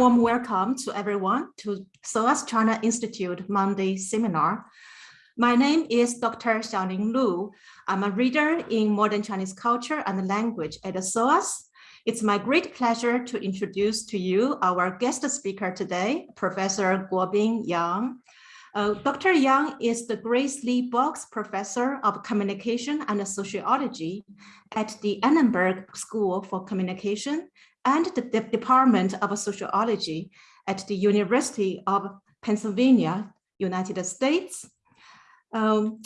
Warm welcome to everyone to SOAS China Institute Monday seminar. My name is Dr. Xiaoning Lu. I'm a reader in modern Chinese culture and language at SOAS. It's my great pleasure to introduce to you our guest speaker today, Professor Guobing Yang. Uh, Dr. Yang is the Grace Lee Boggs Professor of Communication and Sociology at the Annenberg School for Communication and the De Department of Sociology at the University of Pennsylvania, United States. Um,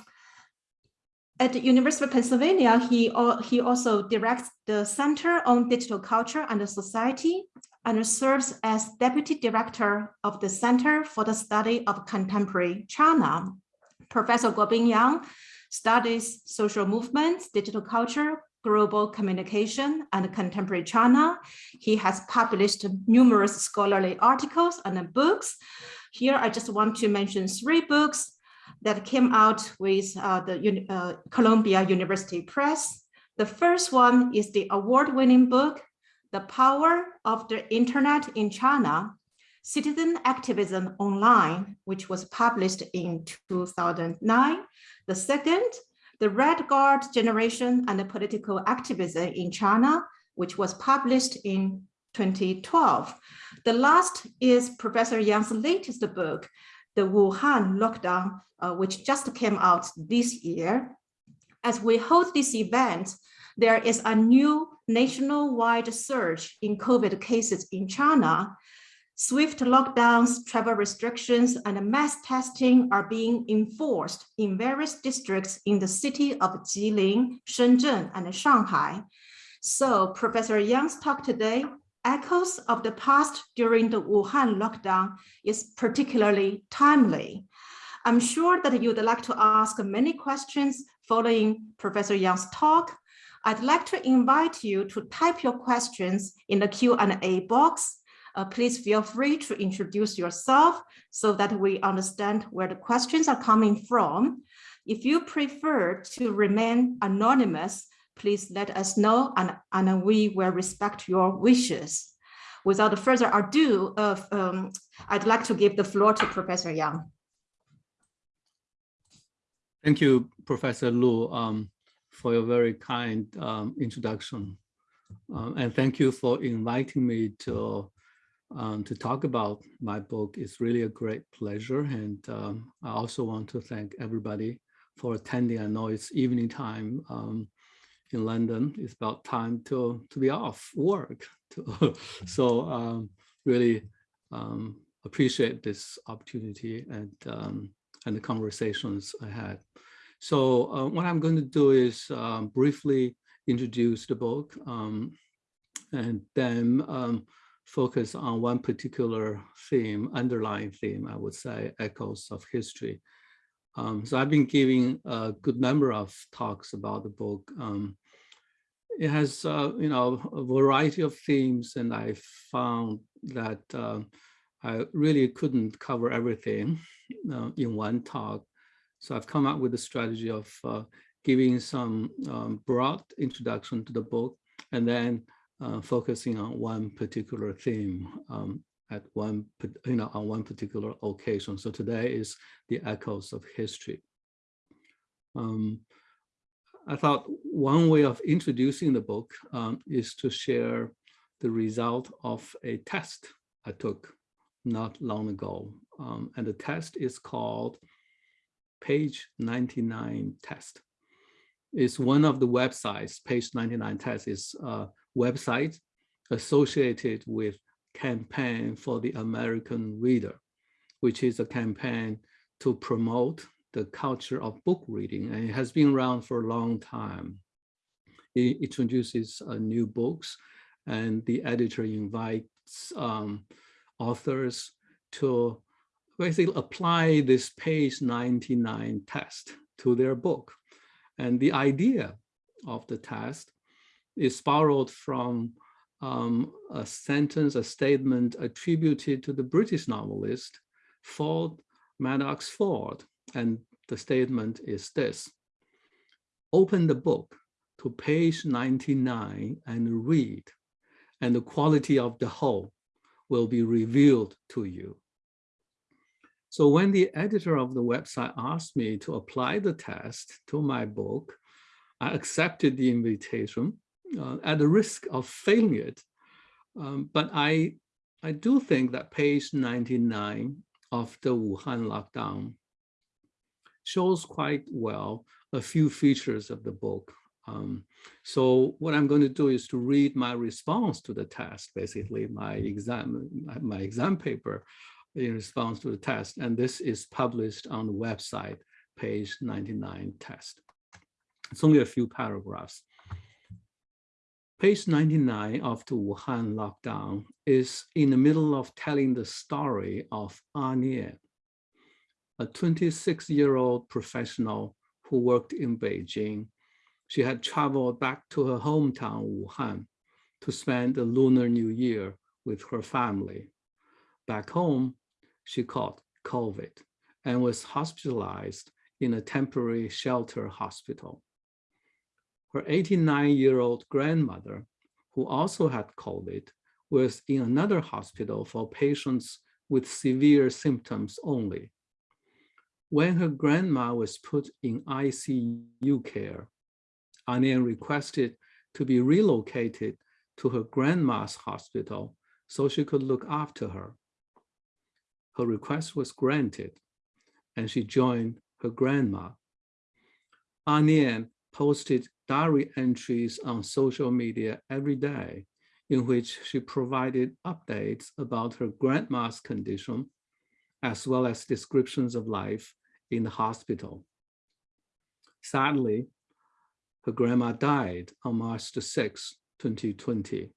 at the University of Pennsylvania, he, he also directs the Center on Digital Culture and Society and serves as Deputy Director of the Center for the Study of Contemporary China. Professor Guobing Yang studies social movements, digital culture, global communication and contemporary China. He has published numerous scholarly articles and books. Here, I just want to mention three books that came out with uh, the uh, Columbia University Press. The first one is the award-winning book, The Power of the Internet in China, Citizen Activism Online, which was published in 2009. The second the Red Guard Generation and the Political Activism in China, which was published in 2012. The last is Professor Yang's latest book, The Wuhan Lockdown, uh, which just came out this year. As we hold this event, there is a new nationwide surge in COVID cases in China, Swift lockdowns, travel restrictions, and mass testing are being enforced in various districts in the city of Jilin, Shenzhen, and Shanghai. So Professor Yang's talk today, echoes of the past during the Wuhan lockdown is particularly timely. I'm sure that you'd like to ask many questions following Professor Yang's talk. I'd like to invite you to type your questions in the Q&A box uh, please feel free to introduce yourself so that we understand where the questions are coming from. If you prefer to remain anonymous, please let us know and, and we will respect your wishes. Without further ado, uh, um, I'd like to give the floor to Professor Yang. Thank you, Professor Lu, um, for your very kind um, introduction. Um, and thank you for inviting me to um, to talk about my book is really a great pleasure. And um, I also want to thank everybody for attending. I know it's evening time um, in London. It's about time to, to be off work. So um, really um, appreciate this opportunity and, um, and the conversations I had. So uh, what I'm going to do is briefly introduce the book and then focus on one particular theme, underlying theme, I would say, echoes of history. Um, so I've been giving a good number of talks about the book. Um, it has, uh, you know, a variety of themes, and I found that uh, I really couldn't cover everything uh, in one talk. So I've come up with a strategy of uh, giving some um, broad introduction to the book, and then uh, focusing on one particular theme um, at one, you know, on one particular occasion. So today is the echoes of history. Um, I thought one way of introducing the book um, is to share the result of a test I took not long ago. Um, and the test is called Page 99 Test. It's one of the websites, Page 99 Test is uh, website associated with campaign for the American reader, which is a campaign to promote the culture of book reading. And it has been around for a long time. It introduces uh, new books and the editor invites um, authors to basically apply this page 99 test to their book. And the idea of the test is borrowed from um, a sentence, a statement attributed to the British novelist Ford Madox Ford. And the statement is this, open the book to page 99 and read, and the quality of the whole will be revealed to you. So when the editor of the website asked me to apply the test to my book, I accepted the invitation uh, at the risk of failing it. Um, but I, I do think that page 99 of the Wuhan lockdown shows quite well a few features of the book. Um, so what I'm going to do is to read my response to the test, basically my exam, my exam paper in response to the test. And this is published on the website, page 99 test. It's only a few paragraphs. Page 99 of the Wuhan lockdown is in the middle of telling the story of A Nian, a 26-year-old professional who worked in Beijing. She had traveled back to her hometown, Wuhan, to spend the Lunar New Year with her family. Back home, she caught COVID and was hospitalized in a temporary shelter hospital. Her 89-year-old grandmother, who also had COVID, was in another hospital for patients with severe symptoms only. When her grandma was put in ICU care, A Nian requested to be relocated to her grandma's hospital so she could look after her. Her request was granted, and she joined her grandma. A Nian posted diary entries on social media every day in which she provided updates about her grandma's condition, as well as descriptions of life in the hospital. Sadly, her grandma died on March 6, 2020.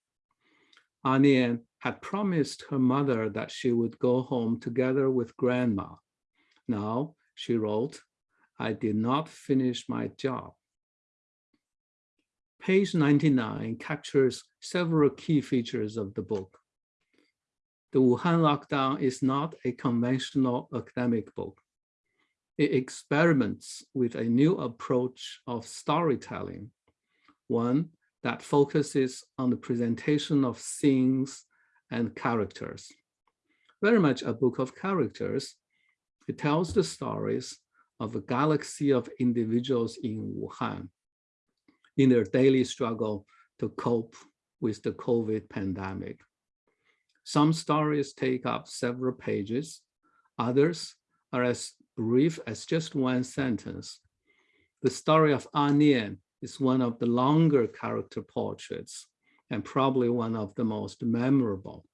A Nian had promised her mother that she would go home together with grandma. Now, she wrote, I did not finish my job. Page 99 captures several key features of the book. The Wuhan lockdown is not a conventional academic book. It experiments with a new approach of storytelling, one that focuses on the presentation of scenes and characters. Very much a book of characters, it tells the stories of a galaxy of individuals in Wuhan in their daily struggle to cope with the COVID pandemic. Some stories take up several pages, others are as brief as just one sentence. The story of A Nian is one of the longer character portraits and probably one of the most memorable.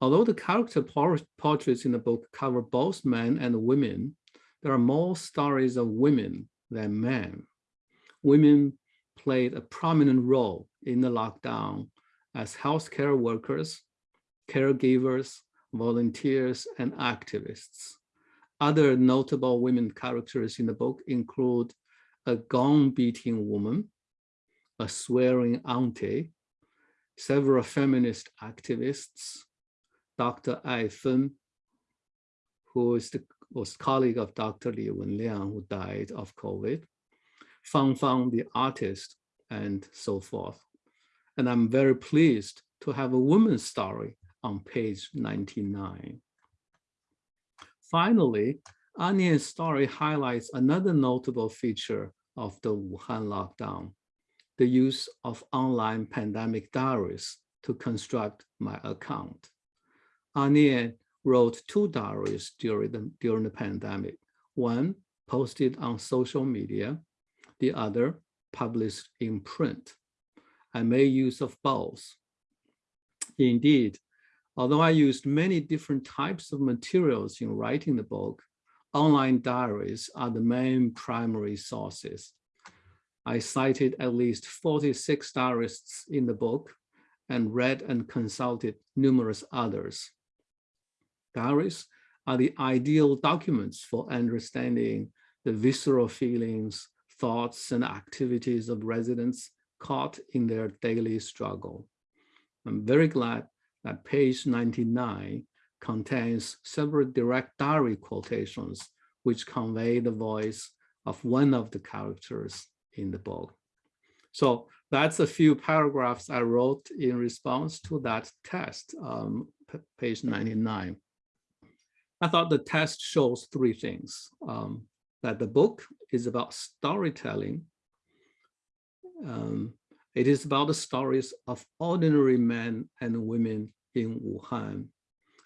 Although the character portraits in the book cover both men and women, there are more stories of women than men. Women played a prominent role in the lockdown as healthcare workers, caregivers, volunteers, and activists. Other notable women characters in the book include a gong-beating woman, a swearing auntie, several feminist activists, Dr. Ai Fen, who is the was colleague of Dr. Li Wenliang, who died of COVID, Fang Fang, the artist, and so forth. And I'm very pleased to have a woman's story on page 99. Finally, A Nian's story highlights another notable feature of the Wuhan lockdown, the use of online pandemic diaries to construct my account. A Nian wrote two diaries during the, during the pandemic. One posted on social media, the other published in print. I made use of both. Indeed, although I used many different types of materials in writing the book, online diaries are the main primary sources. I cited at least 46 diarists in the book and read and consulted numerous others. Diaries are the ideal documents for understanding the visceral feelings, thoughts, and activities of residents caught in their daily struggle. I'm very glad that page 99 contains several direct diary quotations which convey the voice of one of the characters in the book. So that's a few paragraphs I wrote in response to that test, um, page 99. I thought the test shows three things, um, that the book is about storytelling. Um, it is about the stories of ordinary men and women in Wuhan,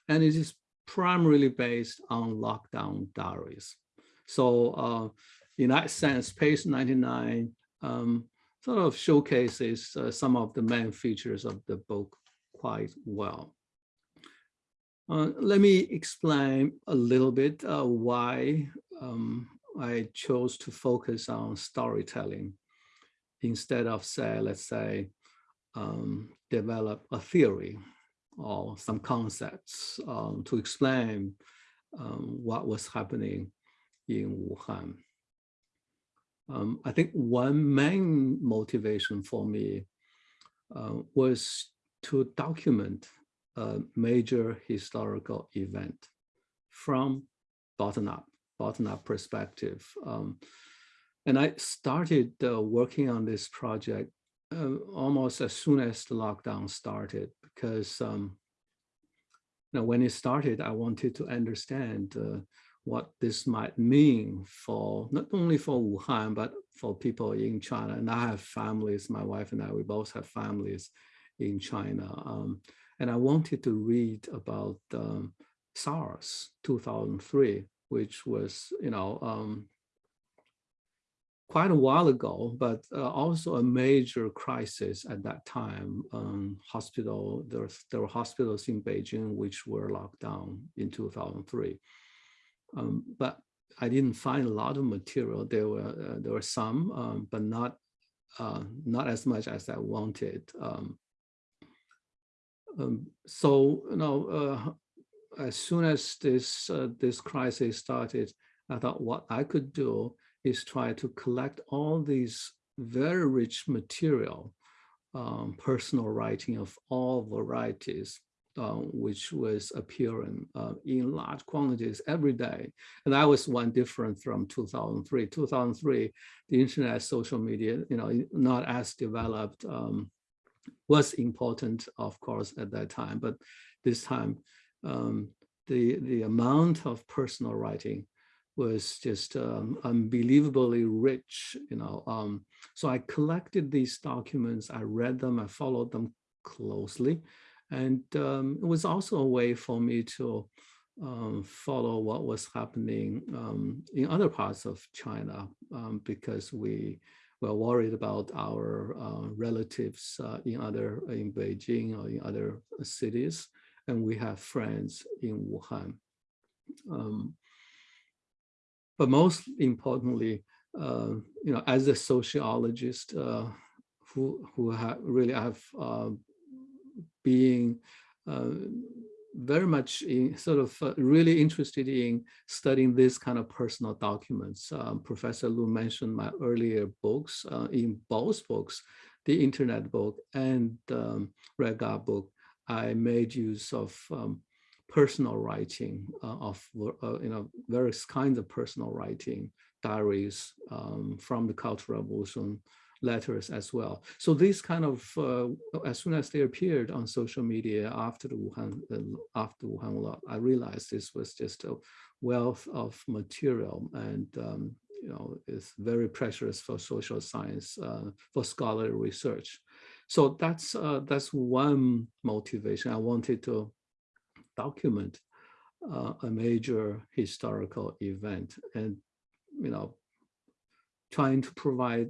and it is primarily based on lockdown diaries. So uh, in that sense, page 99 um, sort of showcases uh, some of the main features of the book quite well. Uh, let me explain a little bit uh, why um, I chose to focus on storytelling instead of say, let's say, um, develop a theory or some concepts um, to explain um, what was happening in Wuhan. Um, I think one main motivation for me uh, was to document a major historical event from bottom up, bottom up perspective. Um, and I started uh, working on this project uh, almost as soon as the lockdown started, because um, know, when it started, I wanted to understand uh, what this might mean for not only for Wuhan, but for people in China. And I have families, my wife and I, we both have families in China. Um, and I wanted to read about um, SARS 2003, which was, you know, um, quite a while ago, but uh, also a major crisis at that time. Um, hospital, there, there were hospitals in Beijing which were locked down in 2003. Um, but I didn't find a lot of material. There were uh, there were some, um, but not uh, not as much as I wanted. Um, um so you know, uh, as soon as this uh, this crisis started, I thought what I could do is try to collect all these very rich material, um, personal writing of all varieties uh, which was appearing uh, in large quantities every day. And that was one different from 2003. 2003, the internet, social media, you know, not as developed, um, was important, of course, at that time. But this time, um, the, the amount of personal writing was just um, unbelievably rich, you know. Um, so I collected these documents, I read them, I followed them closely. And um, it was also a way for me to um, follow what was happening um, in other parts of China um, because we were worried about our uh, relatives uh, in other in Beijing or in other cities, and we have friends in Wuhan. Um, but most importantly, uh, you know, as a sociologist uh, who who have really have uh, being uh, very much in sort of uh, really interested in studying this kind of personal documents. Um, Professor Lu mentioned my earlier books. Uh, in both books, the internet book and um, Red Guard book, I made use of um, personal writing uh, of uh, you know various kinds of personal writing, diaries um, from the Cultural Revolution, letters as well. So this kind of, uh, as soon as they appeared on social media after the Wuhan, uh, after Wuhan, I realized this was just a wealth of material and um, you know, it's very precious for social science, uh, for scholarly research. So that's uh, that's one motivation. I wanted to document uh, a major historical event and, you know, trying to provide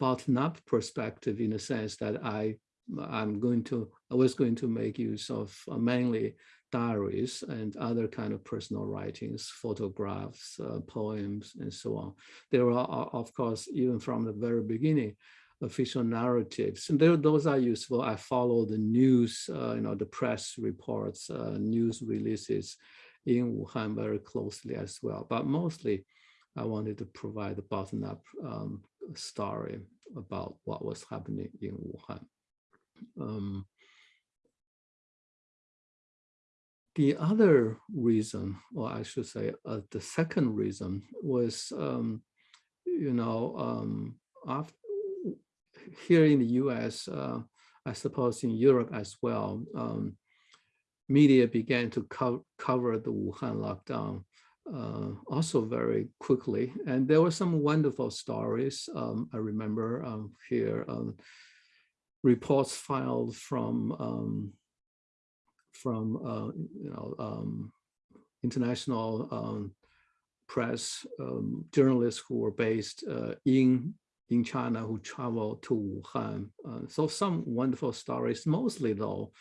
bottom-up perspective in the sense that I I'm going to I was going to make use of uh, mainly diaries and other kind of personal writings, photographs, uh, poems, and so on. There are, of course, even from the very beginning, official narratives, and there, those are useful. I follow the news, uh, you know, the press reports, uh, news releases in Wuhan very closely as well. But mostly, I wanted to provide the bottom-up um, story about what was happening in Wuhan. Um, the other reason, or I should say uh, the second reason was, um, you know, um, after, here in the US, uh, I suppose in Europe as well, um, media began to co cover the Wuhan lockdown uh, also very quickly. And there were some wonderful stories. Um, I remember um, here um, reports filed from um, from uh, you know um, international um, press journalists who were based uh, in in China who traveled to Wuhan. Uh, so some wonderful stories. Mostly though,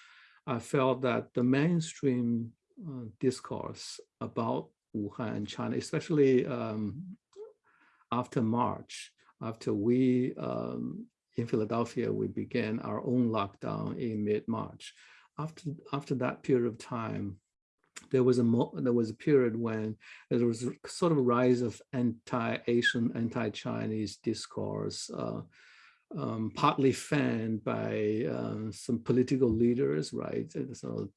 I felt that the mainstream uh, discourse about Wuhan, China, especially um, after March, after we um, in Philadelphia, we began our own lockdown in mid-March. After after that period of time, there was a there was a period when there was a sort of a rise of anti-Asian, anti-Chinese discourse, uh, um, partly fanned by uh, some political leaders, right? And so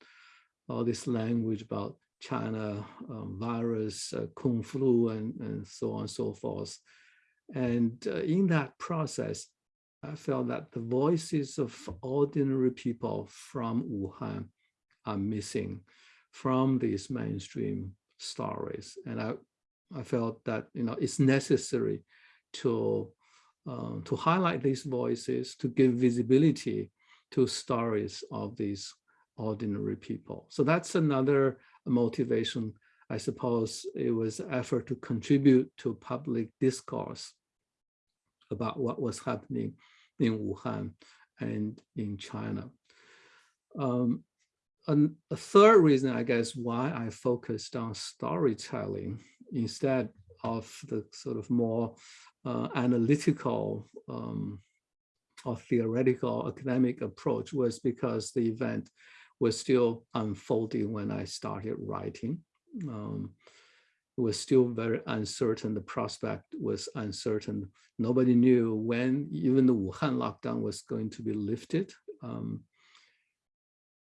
all this language about China um, virus, uh, Kung flu, and, and so on and so forth. And uh, in that process, I felt that the voices of ordinary people from Wuhan are missing from these mainstream stories. And I, I felt that you know it's necessary to, um, to highlight these voices, to give visibility to stories of these ordinary people. So that's another motivation. I suppose it was effort to contribute to public discourse about what was happening in Wuhan and in China. Um, and a third reason, I guess, why I focused on storytelling instead of the sort of more uh, analytical um, or theoretical academic approach was because the event was still unfolding when I started writing. Um, it was still very uncertain. The prospect was uncertain. Nobody knew when even the Wuhan lockdown was going to be lifted. Um,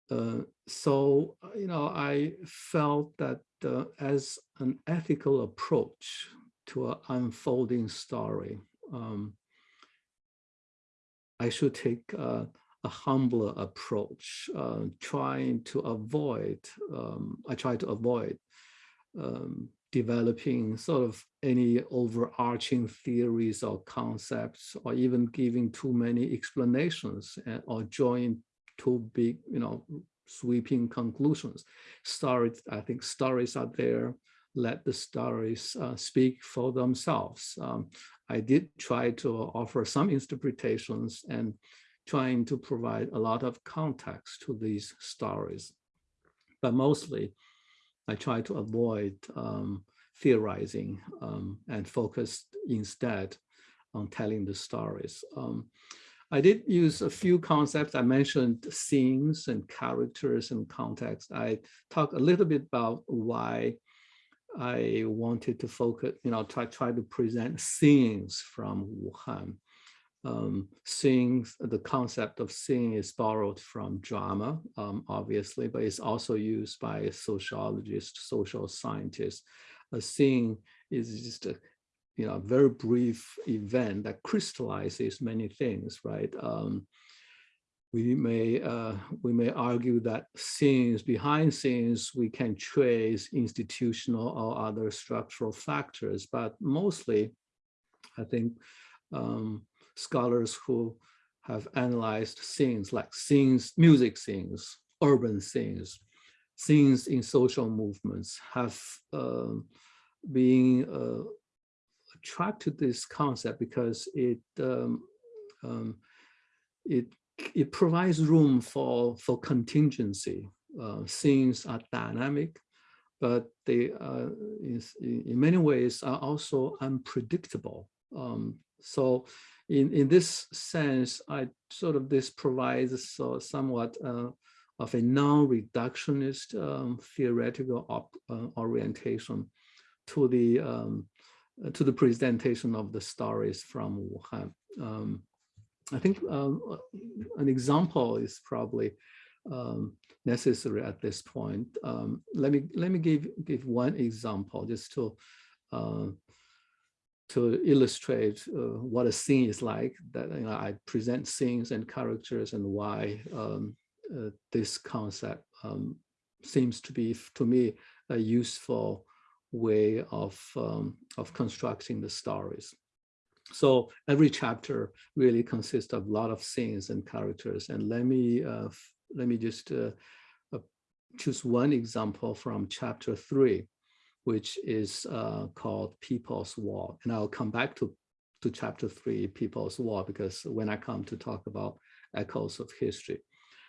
uh, so, you know, I felt that uh, as an ethical approach to an unfolding story, um, I should take uh, a humbler approach, uh, trying to avoid, um, I try to avoid um, developing sort of any overarching theories or concepts, or even giving too many explanations and, or drawing too big, you know, sweeping conclusions. Stories, I think stories are there. Let the stories uh, speak for themselves. Um, I did try to offer some interpretations and trying to provide a lot of context to these stories. But mostly, I try to avoid um, theorizing um, and focus instead on telling the stories. Um, I did use a few concepts. I mentioned scenes and characters and context. I talked a little bit about why I wanted to focus, you know, try, try to present scenes from Wuhan. Um, scene the concept of scene is borrowed from drama, um, obviously, but it's also used by sociologists, social scientists. A scene is just a you know, very brief event that crystallizes many things, right? Um, we may uh, we may argue that scenes behind scenes we can trace institutional or other structural factors, but mostly, I think um, scholars who have analyzed scenes like scenes, music scenes, urban scenes, scenes in social movements have uh, been uh, attracted to this concept because it um, um, it it provides room for for contingency. Uh, scenes are dynamic, but they uh, in, in many ways are also unpredictable. Um, so in in this sense, I sort of this provides so somewhat uh, of a non-reductionist um, theoretical op, uh, orientation to the um, uh, to the presentation of the stories from Wuhan. Um, I think um, uh, an example is probably um, necessary at this point. Um, let me let me give give one example just to uh, to illustrate uh, what a scene is like. That you know, I present scenes and characters and why um, uh, this concept um, seems to be, to me, a useful way of um, of constructing the stories. So every chapter really consists of a lot of scenes and characters. And let me uh, let me just uh, uh, choose one example from chapter three, which is uh, called People's War. And I'll come back to, to chapter three, People's War, because when I come to talk about echoes of history.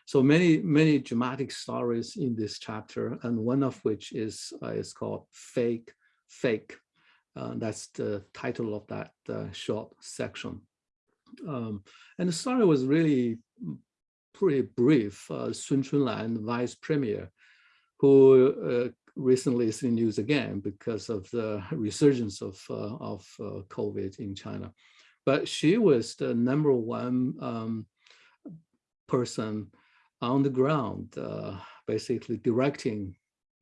So many, many dramatic stories in this chapter, and one of which is, uh, is called Fake, Fake. Uh, that's the title of that uh, short section. Um, and the story was really pretty brief. Uh, Sun Chunlan, vice premier, who uh, recently is in news again because of the resurgence of, uh, of uh, COVID in China. But she was the number one um, person on the ground, uh, basically directing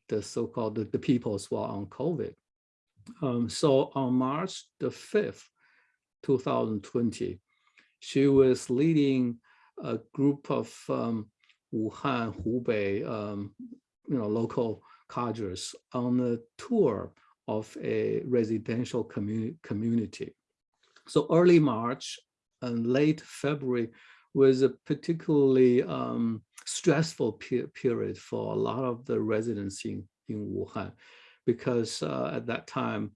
the so-called the, the, people's war on COVID. Um, so on March the 5th, 2020, she was leading a group of um, Wuhan, Hubei, um, you know, local cadres on a tour of a residential communi community. So early March and late February was a particularly um, stressful pe period for a lot of the residents in, in Wuhan, because uh, at that time,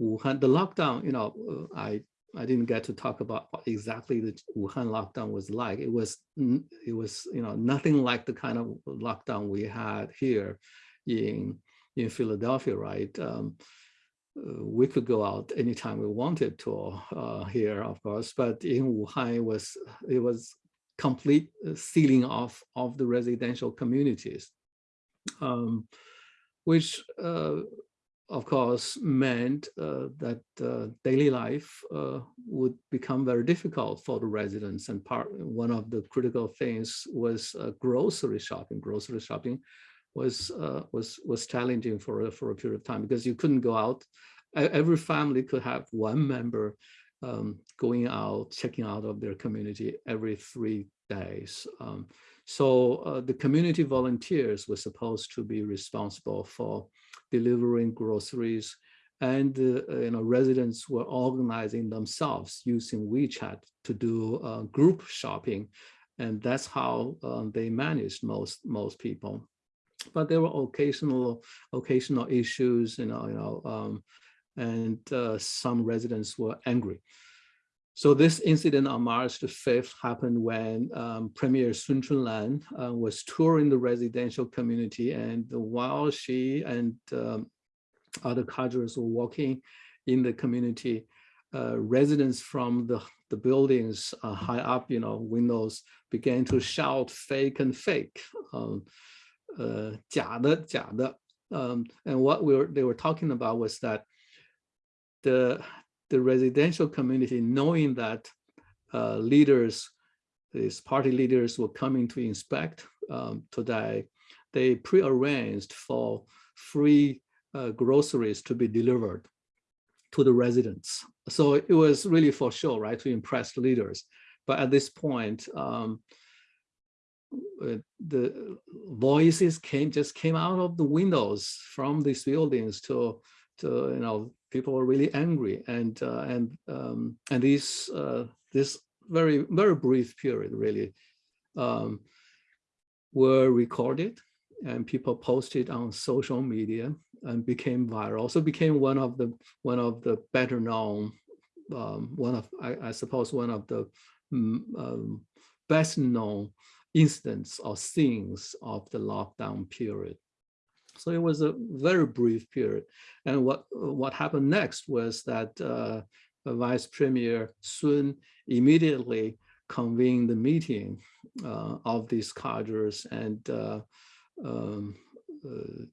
Wuhan, the lockdown, you know, I I didn't get to talk about what exactly the Wuhan lockdown was like. It was, it was, you know, nothing like the kind of lockdown we had here in in Philadelphia, right? Um, uh, we could go out anytime we wanted to uh, here, of course, but in Wuhan, it was it was complete uh, sealing off of the residential communities, um, which uh, of course meant uh, that uh, daily life would become very difficult for the residents and part one of the critical things was grocery shopping grocery shopping was uh, was was challenging for for a period of time because you couldn't go out. Every family could have one member um, going out checking out of their community every three days. Um, so uh, the community volunteers were supposed to be responsible for delivering groceries and uh, you know residents were organizing themselves using WeChat to do uh, group shopping. And that's how um, they managed most most people but there were occasional occasional issues you know you know um, and uh, some residents were angry. So this incident on March the 5th happened when um, Premier Sun Chunlan uh, was touring the residential community and while she and um, other cadres were walking in the community, uh, residents from the, the buildings uh, high up, you know, windows began to shout fake and fake, um, uh, 假的,假的. Um, and what we were, they were talking about was that the the residential community, knowing that uh, leaders, these party leaders were coming to inspect um, today, they pre-arranged for free uh, groceries to be delivered to the residents. So it was really for sure, right, to impress the leaders. But at this point, um, uh, the voices came just came out of the windows from these buildings to to you know people were really angry and uh, and um, and these uh, this very very brief period really um, were recorded and people posted on social media and became viral. So became one of the one of the better known um, one of I, I, suppose one of the um, best known incidents or scenes of the lockdown period so it was a very brief period. And what, what happened next was that uh, Vice Premier Sun immediately convened the meeting uh, of these cadres and uh, um, uh,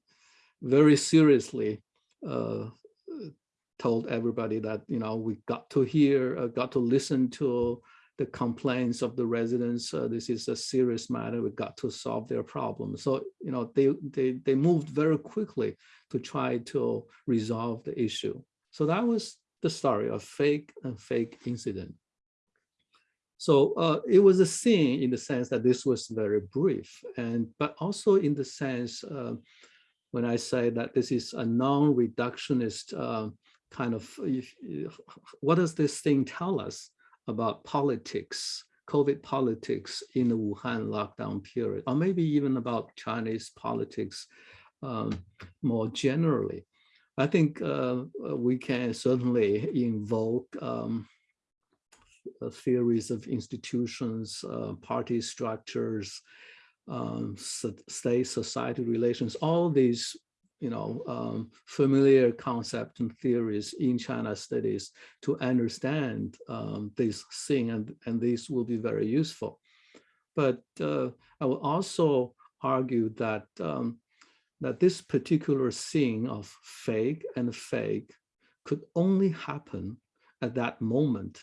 very seriously uh, told everybody that, you know, we got to hear, uh, got to listen to the complaints of the residents. Uh, this is a serious matter. We got to solve their problem. So, you know, they, they, they moved very quickly to try to resolve the issue. So that was the story of fake and fake incident. So uh, it was a scene in the sense that this was very brief, and but also in the sense uh, when I say that this is a non-reductionist uh, kind of, if, what does this thing tell us about politics, COVID politics in the Wuhan lockdown period, or maybe even about Chinese politics um, more generally? I think uh, we can certainly invoke um, theories of institutions, uh, party structures, um, state society relations, all these you know, um, familiar concepts and theories in China studies to understand um, this thing, and, and these will be very useful. But uh, I will also argue that um, that this particular thing of fake and fake could only happen at that moment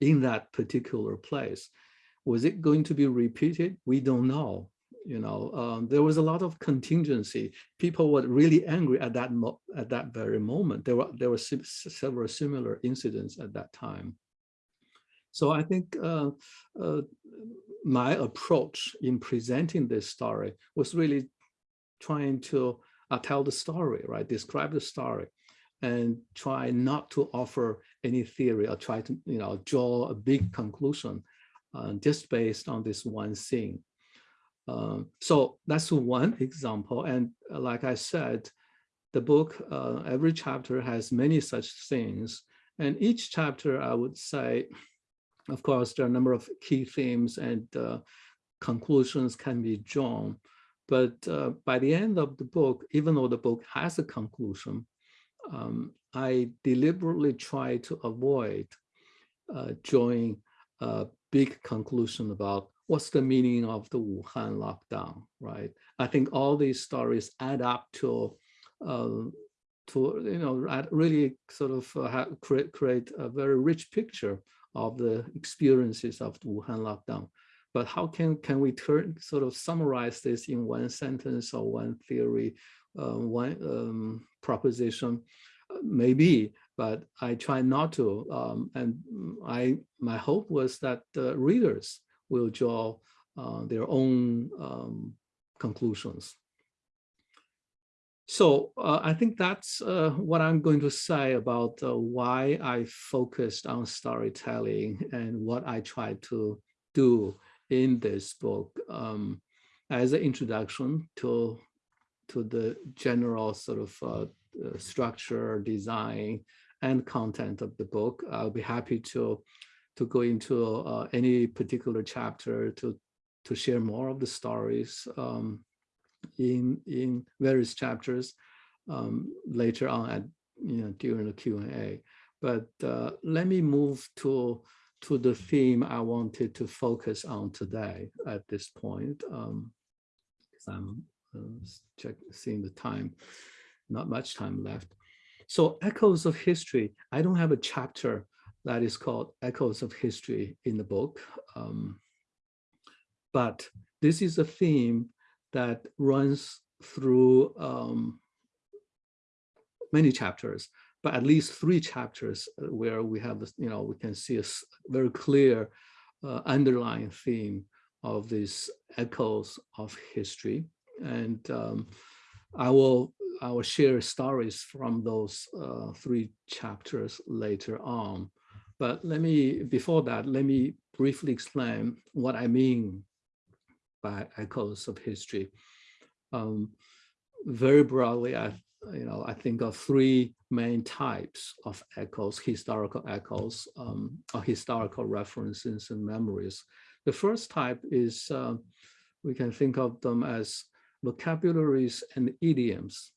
in that particular place. Was it going to be repeated? We don't know. You know, um, there was a lot of contingency. People were really angry at that at that very moment. There were there were several similar incidents at that time. So I think uh, uh, my approach in presenting this story was really trying to uh, tell the story, right? Describe the story and try not to offer any theory or try to, you know, draw a big conclusion uh, just based on this one thing. Um, so that's one example. And uh, like I said, the book, uh, every chapter has many such things. And each chapter, I would say, of course, there are a number of key themes and uh, conclusions can be drawn. But uh, by the end of the book, even though the book has a conclusion, um, I deliberately try to avoid uh, drawing a big conclusion about what's the meaning of the Wuhan lockdown, right? I think all these stories add up to, uh, to you know, really sort of uh, create, create a very rich picture of the experiences of the Wuhan lockdown. But how can, can we turn, sort of summarize this in one sentence or one theory, uh, one um, proposition? Uh, maybe, but I try not to. Um, and I, my hope was that the readers will draw uh, their own um, conclusions. So uh, I think that's uh, what I'm going to say about uh, why I focused on storytelling and what I tried to do in this book um, as an introduction to, to the general sort of uh, uh, structure, design, and content of the book. I'll be happy to, to go into uh, any particular chapter to, to share more of the stories um, in, in various chapters um, later on at, you know, during the Q&A. But uh, let me move to to the theme I wanted to focus on today at this point. Um, I'm uh, check, seeing the time, not much time left. So echoes of history, I don't have a chapter that is called echoes of history in the book. Um, but this is a theme that runs through um, many chapters but at least three chapters uh, where we have, this, you know, we can see a very clear uh, underlying theme of these echoes of history. And um, I will I will share stories from those uh, three chapters later on. But let me, before that, let me briefly explain what I mean by echoes of history. Um, very broadly, I you know, I think of three main types of echoes, historical echoes, um, or historical references and memories. The first type is, uh, we can think of them as vocabularies and idioms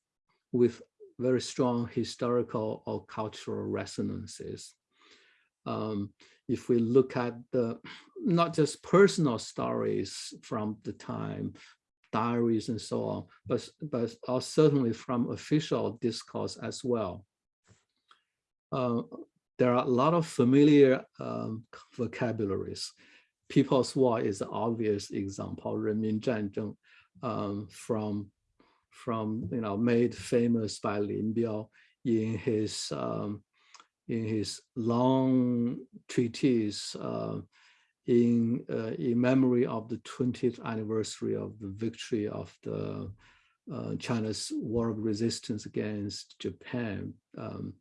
with very strong historical or cultural resonances um, if we look at the not just personal stories from the time, diaries and so on, but, but certainly from official discourse as well. Uh, there are a lot of familiar um, vocabularies. People's War is an obvious example, Renmin um, from, from, you know, made famous by Lin Biao in his um, in his long treatise uh, in, uh, in memory of the 20th anniversary of the victory of the uh, China's war of resistance against Japan. Um,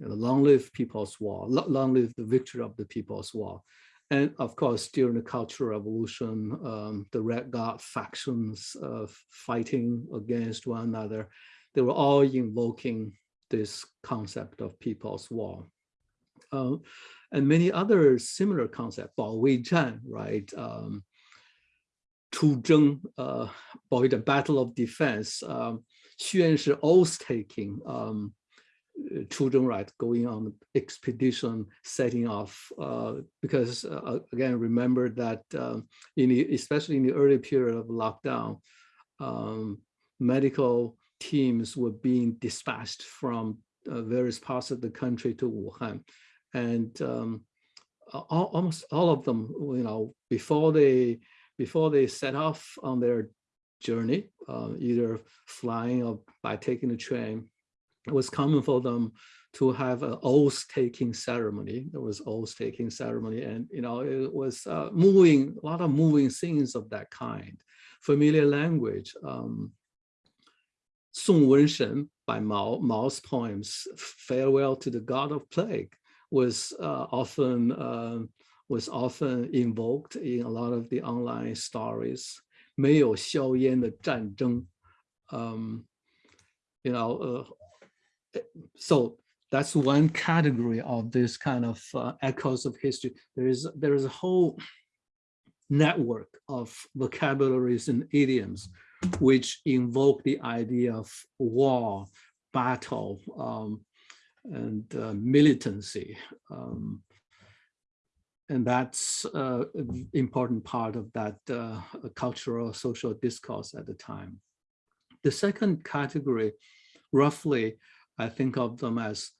long live People's War, long live the victory of the People's War. And of course, during the Cultural Revolution, um, the Red Guard factions uh, fighting against one another, they were all invoking this concept of people's war, uh, and many other similar concepts, Bao Wei Zhan, right? Um, Tu Zheng, uh, the Battle of Defense, um, Xuan Shi oath taking, um, children right going on expedition setting off uh, because uh, again remember that um, in the, especially in the early period of lockdown um, medical teams were being dispatched from uh, various parts of the country to Wuhan. And um, all, almost all of them, you know, before they before they set off on their journey, uh, either flying or by taking the train, it was common for them to have an oath-taking ceremony. There was oath-taking ceremony, and you know it was uh, moving, a lot of moving scenes of that kind. Familiar language. Um, Song Wenshen by Mao, Mao's poems, Farewell to the God of Plague, was uh, often uh, was often invoked in a lot of the online stories. 没有硝烟的战争, um, you know, uh, so that's one category of this kind of uh, echoes of history. There is there is a whole network of vocabularies and idioms which invoke the idea of war, battle, um, and uh, militancy. Um, and that's uh, an important part of that uh, cultural social discourse at the time. The second category, roughly, I think of them as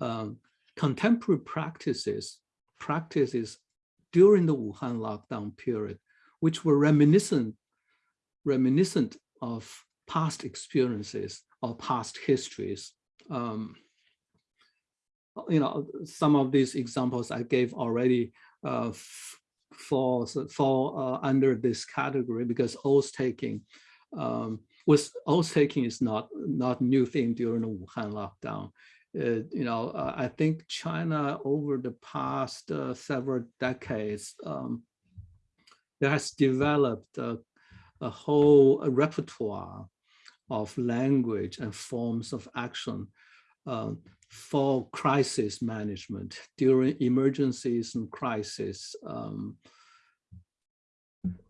um, contemporary practices, practices during the Wuhan lockdown period, which were reminiscent, reminiscent of past experiences or past histories. Um, you know, some of these examples I gave already uh, fall, fall uh, under this category because oath taking um, was oath taking is not not new thing during the Wuhan lockdown. Uh, you know, uh, I think China over the past uh, several decades, um, there has developed a whole repertoire of language and forms of action um, for crisis management during emergencies and crisis. Um,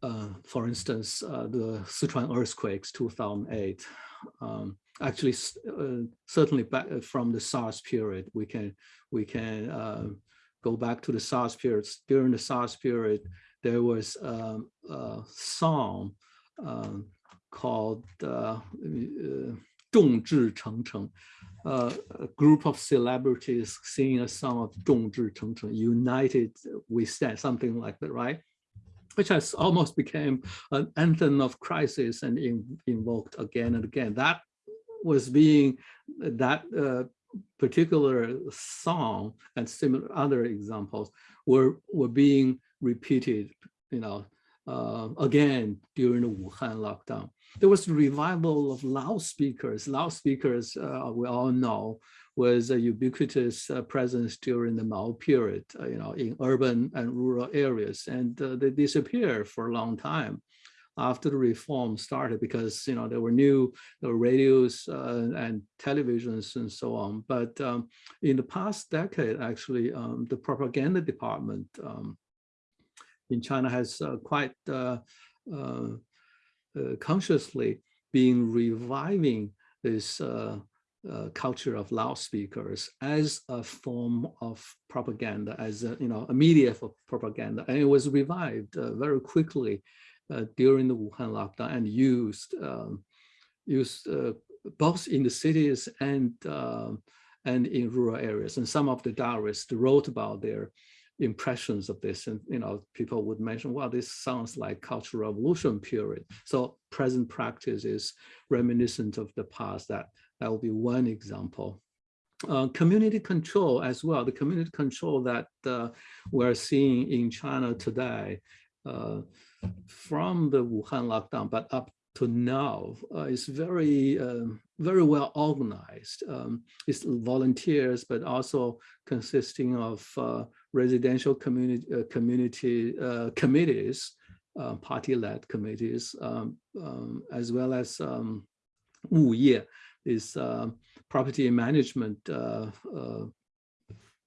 uh, for instance, uh, the Sichuan earthquakes 2008, um, actually uh, certainly back uh, from the SARS period, we can we can uh, go back to the SARS period. During the SARS period, there was um, a song called uh, Zhongzhi Cheng Cheng, a group of celebrities singing a song of Zhongzhi Cheng Cheng, United We Stand, something like that, right? Which has almost became an anthem of crisis and in, invoked again and again. That was being that uh, particular song and similar other examples were were being repeated you know uh, again during the Wuhan lockdown. There was a revival of loudspeakers. Loudspeakers, uh, we all know, was a ubiquitous uh, presence during the Mao period, uh, you know, in urban and rural areas, and uh, they disappeared for a long time after the reform started because you know there were new there were radios uh, and televisions and so on. But um, in the past decade, actually, um, the propaganda department um, in China has uh, quite uh, consciously been reviving this uh, culture of loudspeakers as a form of propaganda, as a, you know, a media for propaganda. And it was revived uh, very quickly uh, during the Wuhan lockdown and used, um, used uh, both in the cities and, um, and in rural areas. And some of the diarists wrote about their impressions of this and you know people would mention well this sounds like cultural revolution period so present practice is reminiscent of the past that that will be one example. uh, community control as well, the community control that uh, we're seeing in China today uh, from the Wuhan lockdown, but up to now uh, is very, um, very well organized. Um, it's volunteers, but also consisting of uh, residential community, uh, community committees, party-led committees, um, um, as well as um, 物业 is property management uh, uh,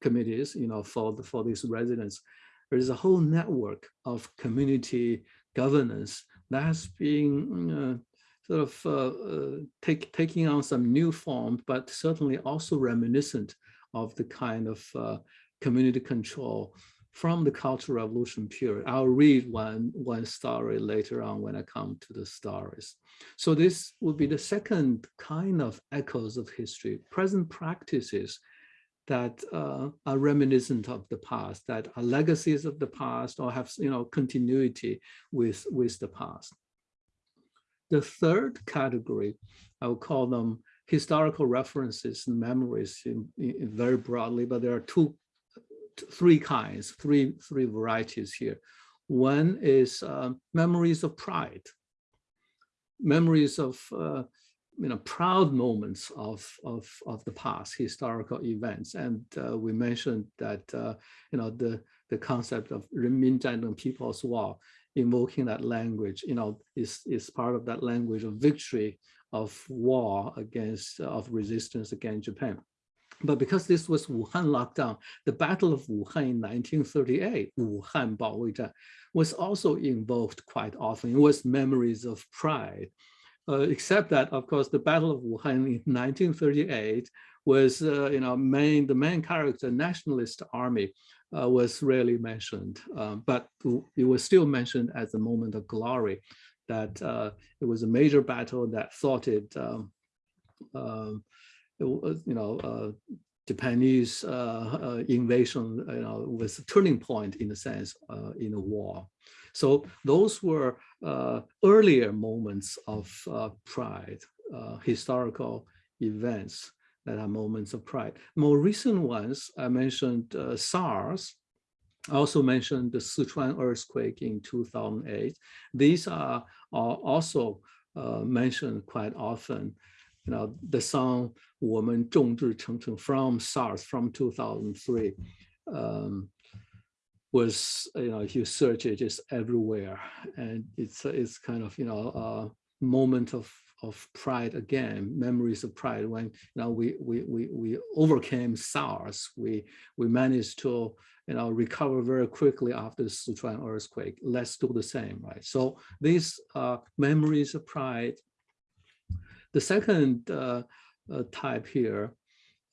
committees, you know, for the, for these residents. There is a whole network of community governance that's being uh, sort of uh, take, taking on some new form, but certainly also reminiscent of the kind of uh, community control from the Cultural Revolution period. I'll read one, one story later on when I come to the stories. So this would be the second kind of echoes of history, present practices that uh, are reminiscent of the past, that are legacies of the past or have you know continuity with, with the past. The third category, I would call them historical references and memories in, in very broadly, but there are two, three kinds, three, three varieties here. One is uh, memories of pride, memories of uh, you know proud moments of of of the past historical events. And uh, we mentioned that uh, you know the the concept of Renminzhanzheng People's War invoking that language you know is is part of that language of victory of war against of resistance against Japan but because this was Wuhan lockdown, the Battle of Wuhan in 1938, Wuhan was also involved quite often. It was memories of pride. Uh, except that, of course, the Battle of Wuhan in 1938 was, uh, you know, main the main character, nationalist army, uh, was rarely mentioned, um, but it was still mentioned as a moment of glory, that uh, it was a major battle that thwarted um, um you know, uh, Japanese uh, uh, invasion, you know, was a turning point in a sense uh, in the war. So those were uh, earlier moments of uh, pride, uh, historical events that are moments of pride. More recent ones, I mentioned SARS, I also mentioned the Sichuan earthquake in 2008. These are, are also mentioned quite often you know, the song Woman Zhongzhi from SARS from 2003 um, was, you know, if you search it, just everywhere. And it's, it's kind of, you know, a moment of, of pride again, memories of pride when, you know, we, we, we, we overcame SARS. We, we managed to, you know, recover very quickly after the Sichuan earthquake. Let's do the same, right? So these uh, memories of pride the second uh, uh, type here,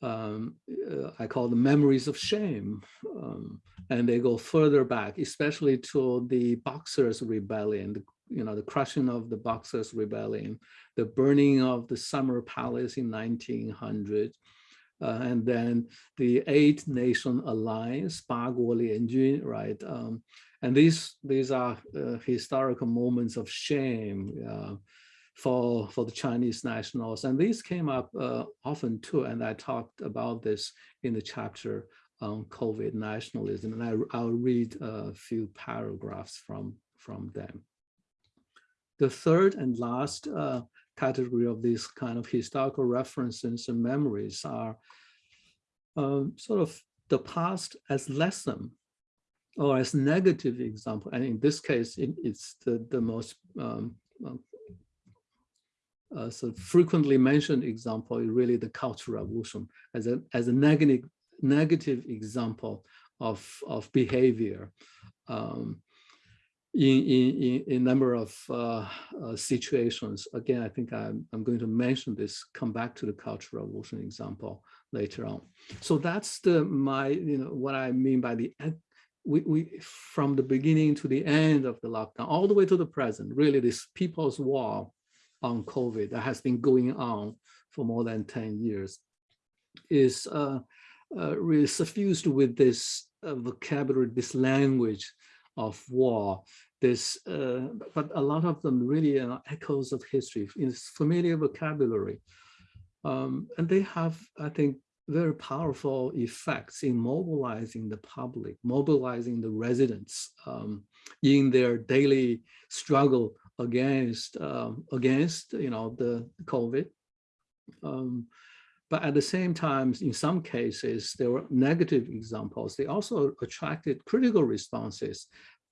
um, uh, I call the memories of shame. Um, and they go further back, especially to the Boxers' Rebellion, the, you know, the crushing of the Boxers' Rebellion, the burning of the Summer Palace in 1900, uh, and then the Eight Nation Alliance, Ba Guo Lianjun, right? Um, and these these are uh, historical moments of shame. Uh, for, for the Chinese nationals. And these came up uh, often too, and I talked about this in the chapter on COVID nationalism, and I, I'll read a few paragraphs from, from them. The third and last uh, category of these kind of historical references and memories are um, sort of the past as lesson or as negative example. And in this case, it, it's the, the most um, uh, so frequently mentioned example is really the Cultural Revolution as a as a negative negative example of of behavior um, in, in in a number of uh, uh, situations. Again, I think I'm I'm going to mention this. Come back to the Cultural Revolution example later on. So that's the my you know what I mean by the we, we from the beginning to the end of the lockdown all the way to the present really this people's war on COVID that has been going on for more than 10 years is uh, uh, really suffused with this uh, vocabulary, this language of war, this, uh, but a lot of them really are echoes of history, in familiar vocabulary. Um, and they have, I think, very powerful effects in mobilizing the public, mobilizing the residents um, in their daily struggle against um, against you know the COVID. Um, but at the same time, in some cases, there were negative examples. They also attracted critical responses,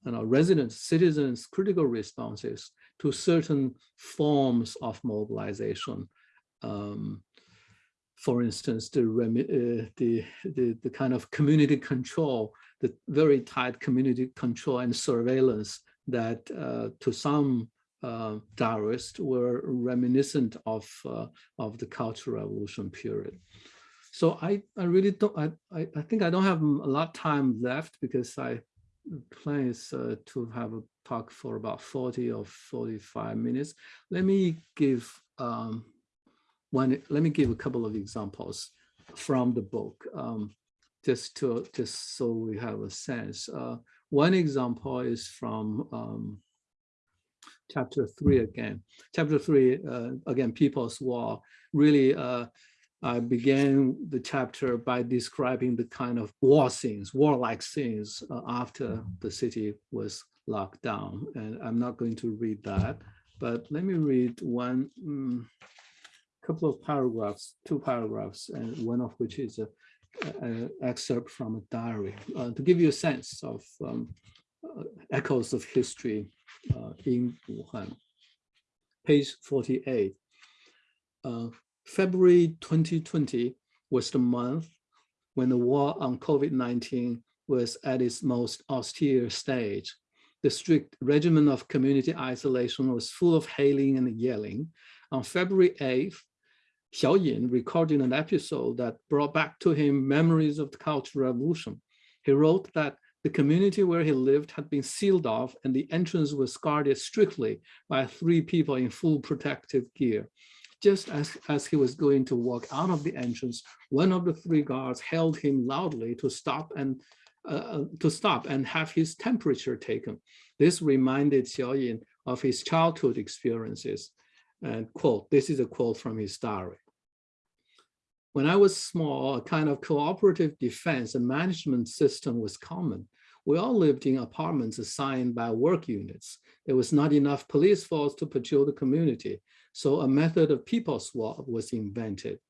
you know, residents, citizens, critical responses to certain forms of mobilization. Um, for instance, the, uh, the, the, the kind of community control, the very tight community control and surveillance that uh, to some uh, were reminiscent of, uh, of the Cultural Revolution period. So I, I really don't, I, I, I think I don't have a lot of time left because I plan is uh, to have a talk for about 40 or 45 minutes. Let me give um, one, let me give a couple of examples from the book, um, just to just so we have a sense. Uh, one example is from um, chapter three again. Chapter three, uh, again, People's War. Really, uh, I began the chapter by describing the kind of war scenes, warlike scenes uh, after the city was locked down. And I'm not going to read that, but let me read one um, couple of paragraphs, two paragraphs, and one of which is a, a excerpt from a diary uh, to give you a sense of um, uh, echoes of history uh, in Wuhan. Page 48. Uh, February 2020 was the month when the war on COVID-19 was at its most austere stage. The strict regimen of community isolation was full of hailing and yelling. On February 8th, Xiao Yin recorded an episode that brought back to him memories of the Cultural Revolution. He wrote that the community where he lived had been sealed off and the entrance was guarded strictly by three people in full protective gear. Just as, as he was going to walk out of the entrance, one of the three guards held him loudly to stop and uh, uh to stop and have his temperature taken. This reminded Xiao Yin of his childhood experiences. And quote, this is a quote from his diary. When I was small, a kind of cooperative defense and management system was common. We all lived in apartments assigned by work units. There was not enough police force to patrol the community, so a method of people swap was invented.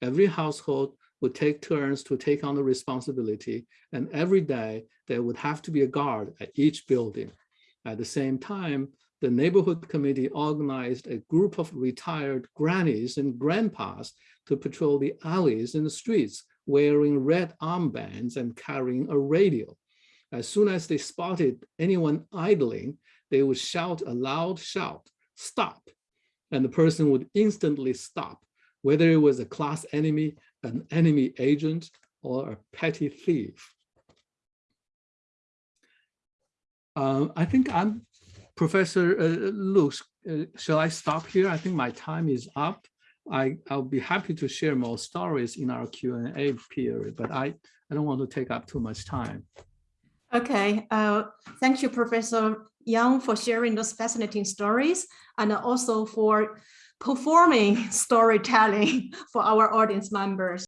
Every household would take turns to take on the responsibility, and every day there would have to be a guard at each building. At the same time, the neighborhood committee organized a group of retired grannies and grandpas to patrol the alleys in the streets, wearing red armbands and carrying a radio. As soon as they spotted anyone idling, they would shout a loud shout, stop, and the person would instantly stop, whether it was a class enemy, an enemy agent, or a petty thief. Uh, I think I'm Professor uh, Luke, uh, shall I stop here? I think my time is up. I, I'll be happy to share more stories in our Q&A period, but I, I don't want to take up too much time. Okay, uh, thank you, Professor Yang, for sharing those fascinating stories and also for performing storytelling for our audience members.